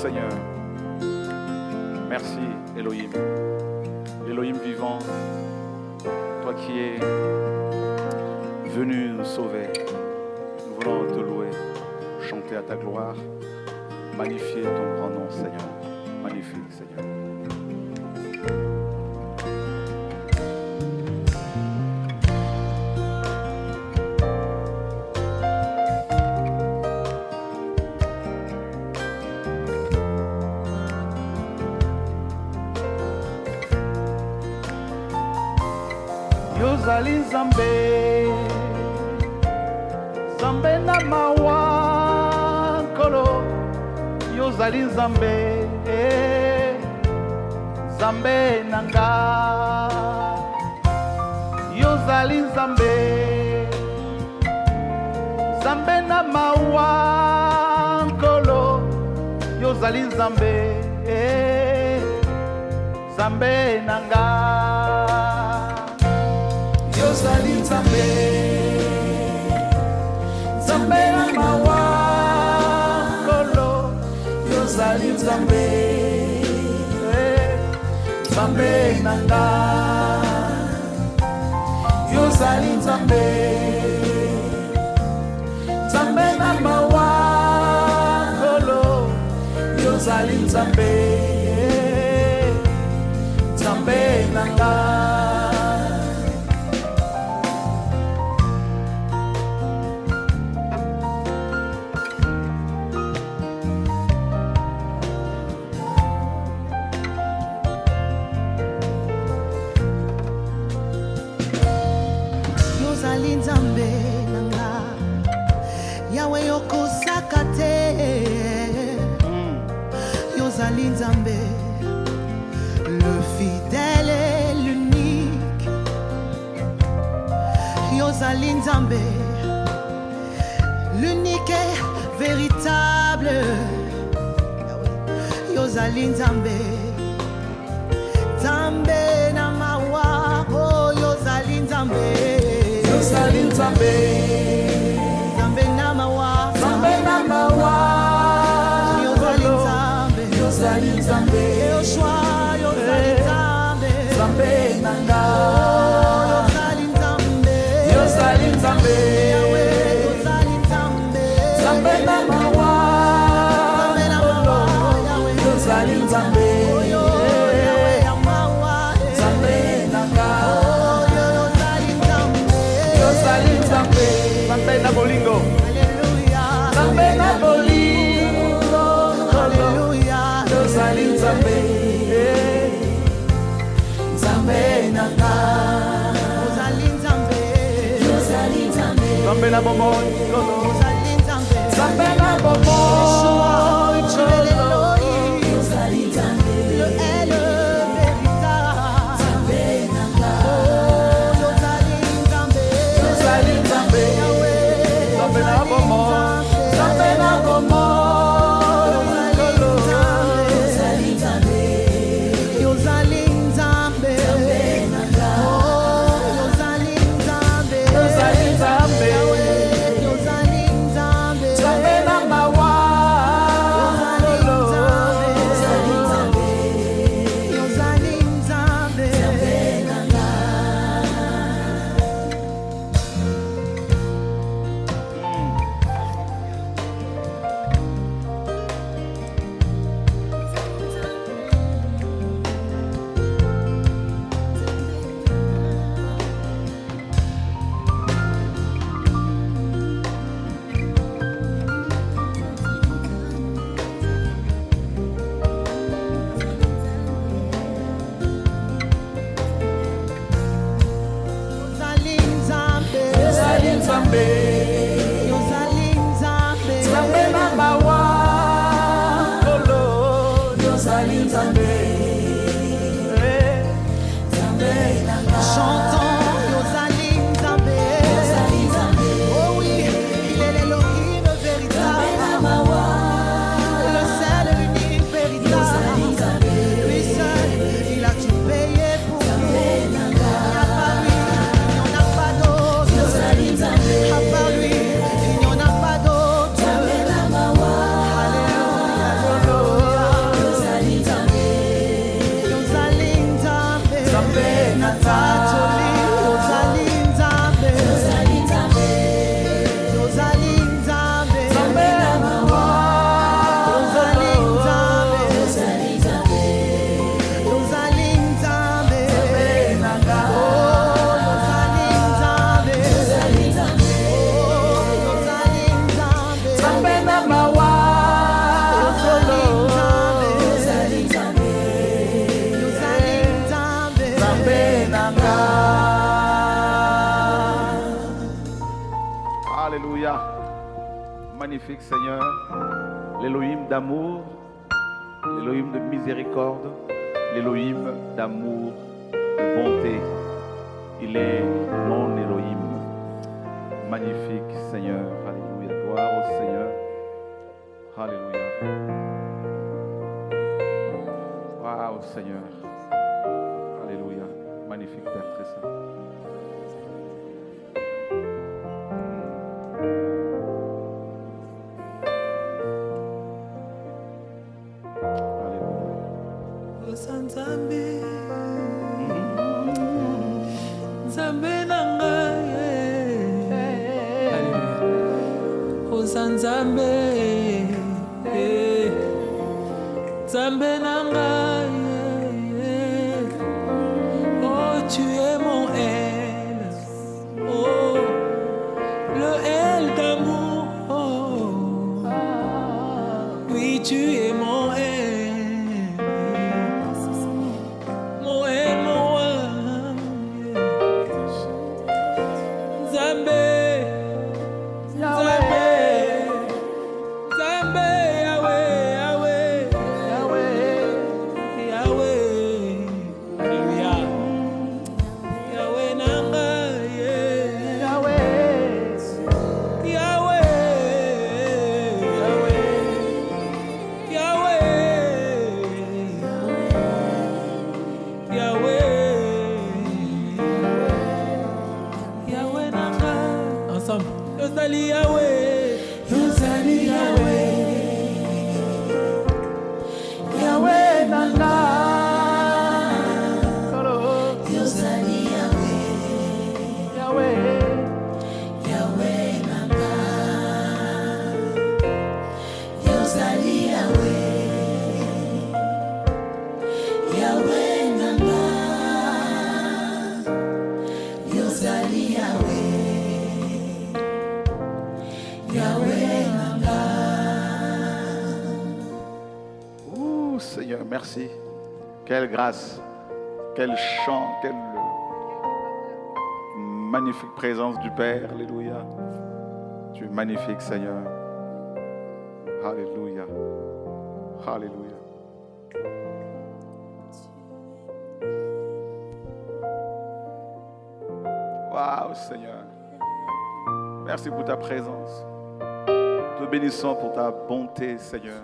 Seigneur. Merci Elohim. Elohim vivant, toi qui es venu nous sauver. Nous voulons te louer, chanter à ta gloire, magnifier ton grand nom Seigneur. Magnifique Seigneur. Yozali nzambe. Nzambe na mawa nkolo yozali nzambe eh, nzambe na nga. Yozali nzambe. Nzambe na mawa nkolo yozali nzambe eh, nzambe na nga yozali nzambe. Nzambe na mawa nkolo yozali nzambe. Eh, nzambe na nga. Yozali nzambe. Nzambe na mawa nkolo yozali nzambe le fidèle et l'unique. Yozali nzambe l'unique et véritable. Yozali nzambe nzambe na mawa oh yozali nzambe yozali nzambe yozali nzambe yoshua yozali nzambe nzambe nzambe na ozali nzambe. Eh. Nzambe nanga. Magnifique Seigneur. L'Élohim d'amour, l'Élohim de miséricorde, l'Élohim d'amour, de bonté. Il est mon Élohim. Magnifique Seigneur. Alléluia. Gloire au Seigneur. Alléluia. Waouh Seigneur. Alléluia. Magnifique Père très saint. Nzambe. Nzambe na ngai. Oza nzambe. Nzambe na ngai. Oh tu es merci. Quelle grâce, quel chant, quelle magnifique présence du Père. Alléluia. Tu es magnifique, Seigneur. Alléluia. Alléluia. Waouh, Seigneur. Merci pour ta présence. Te bénissons pour ta bonté, Seigneur.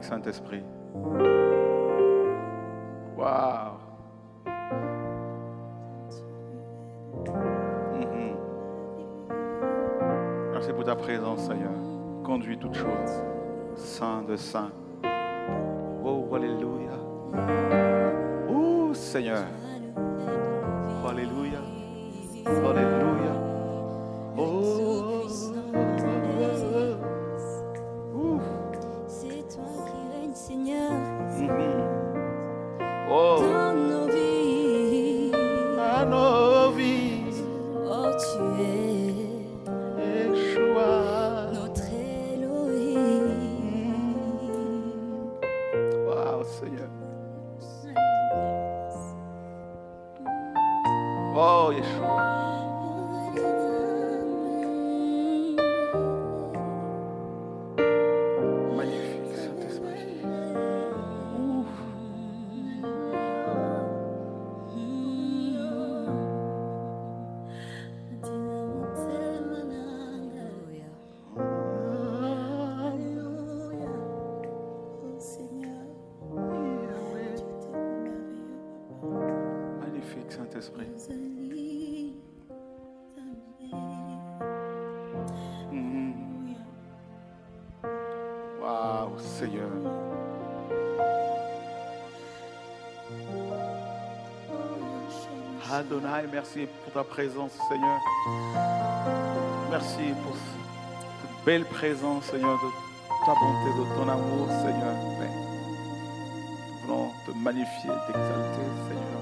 Saint-Esprit. Waouh. Mhm. Merci pour ta présence, Seigneur. Conduis toutes choses. Saint de Saint. Oh, Alléluia. Oh, Seigneur. Alléluia. Alléluia. Mhm. Oh. Saint-Esprit. Mhm. Waouh, Seigneur. Adonai, merci pour ta présence, Seigneur. Merci pour cette belle présence, Seigneur, de ta bonté, de ton amour, Seigneur. Nous voulons te magnifier, t'exalter, Seigneur.